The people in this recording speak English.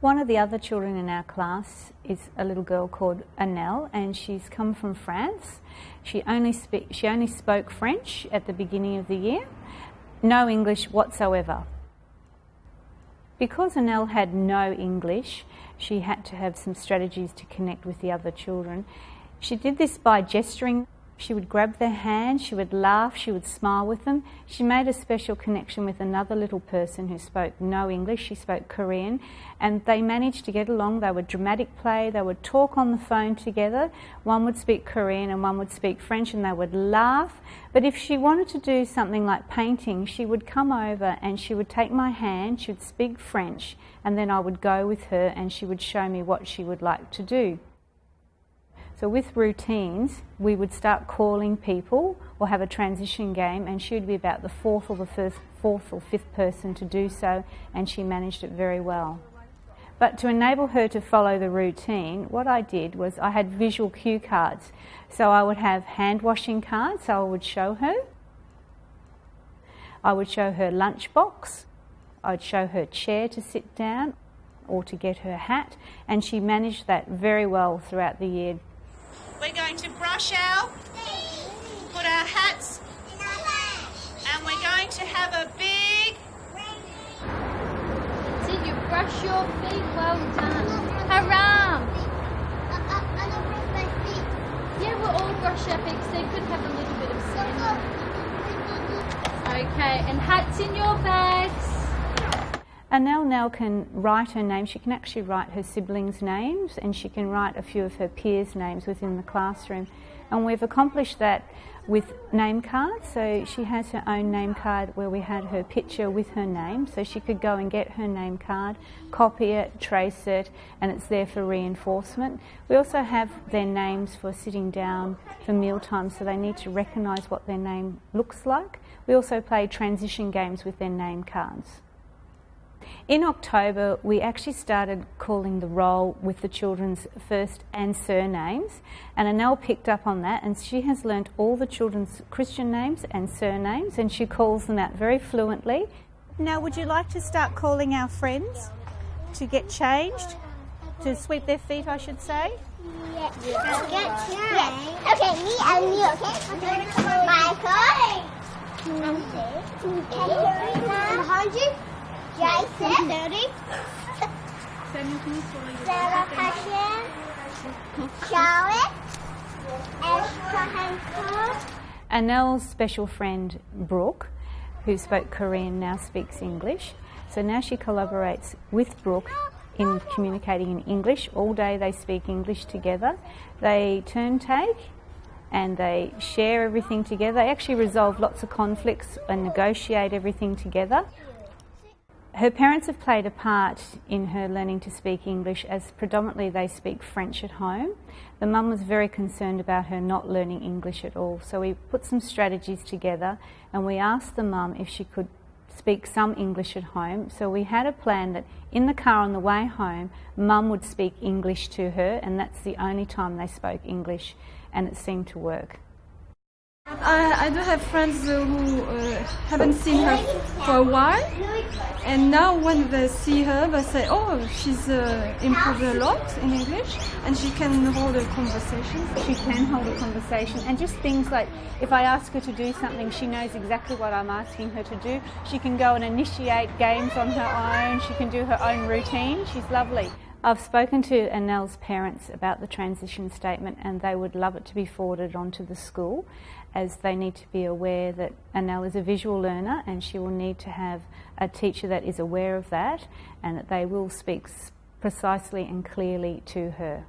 One of the other children in our class is a little girl called Annelle, and she's come from France. She only, she only spoke French at the beginning of the year, no English whatsoever. Because Annelle had no English, she had to have some strategies to connect with the other children. She did this by gesturing she would grab their hand, she would laugh, she would smile with them. She made a special connection with another little person who spoke no English, she spoke Korean, and they managed to get along. They would dramatic play, they would talk on the phone together. One would speak Korean and one would speak French, and they would laugh. But if she wanted to do something like painting, she would come over and she would take my hand, she would speak French, and then I would go with her and she would show me what she would like to do. So with routines, we would start calling people or have a transition game and she would be about the fourth or the first, fourth or fifth person to do so and she managed it very well. But to enable her to follow the routine, what I did was I had visual cue cards. So I would have hand washing cards, so I would show her. I would show her lunchbox. I'd show her chair to sit down or to get her hat, and she managed that very well throughout the year. We're going to brush our, put our hats, and we're going to have a big. Did you brush your feet? Well done. Haram! Yeah, we'll all brush our feet so you could have a little bit of sand. Okay, and hats in your bags. Annelle now can write her name. She can actually write her siblings' names and she can write a few of her peers' names within the classroom. And we've accomplished that with name cards. So she has her own name card where we had her picture with her name. So she could go and get her name card, copy it, trace it, and it's there for reinforcement. We also have their names for sitting down for mealtime, so they need to recognise what their name looks like. We also play transition games with their name cards. In October, we actually started calling the roll with the children's first and surnames, and Annelle picked up on that, and she has learnt all the children's Christian names and surnames, and she calls them out very fluently. Now, would you like to start calling our friends to get changed? To sweep their feet, I should say? Yes. yes. Okay, me and you, okay? Michael. Nancy. And Jason. Thirty. Sarah Passion. Charlotte. Annelle's special friend Brooke, who spoke Korean, now speaks English. So now she collaborates with Brooke in communicating in English. All day they speak English together. They turn take and they share everything together. They actually resolve lots of conflicts and negotiate everything together. Her parents have played a part in her learning to speak English as predominantly they speak French at home. The mum was very concerned about her not learning English at all, so we put some strategies together and we asked the mum if she could speak some English at home. So we had a plan that in the car on the way home, mum would speak English to her, and that's the only time they spoke English, and it seemed to work. I, I do have friends who uh, haven't seen her for a while, and now when they see her, they say, "Oh, she's uh, improved a lot in English, and she can hold a conversation." She can hold a conversation, and just things like if I ask her to do something, she knows exactly what I'm asking her to do. She can go and initiate games on her own. She can do her own routine. She's lovely. I've spoken to Annelle's parents about the transition statement and they would love it to be forwarded onto the school as they need to be aware that Annelle is a visual learner and she will need to have a teacher that is aware of that and that they will speak precisely and clearly to her.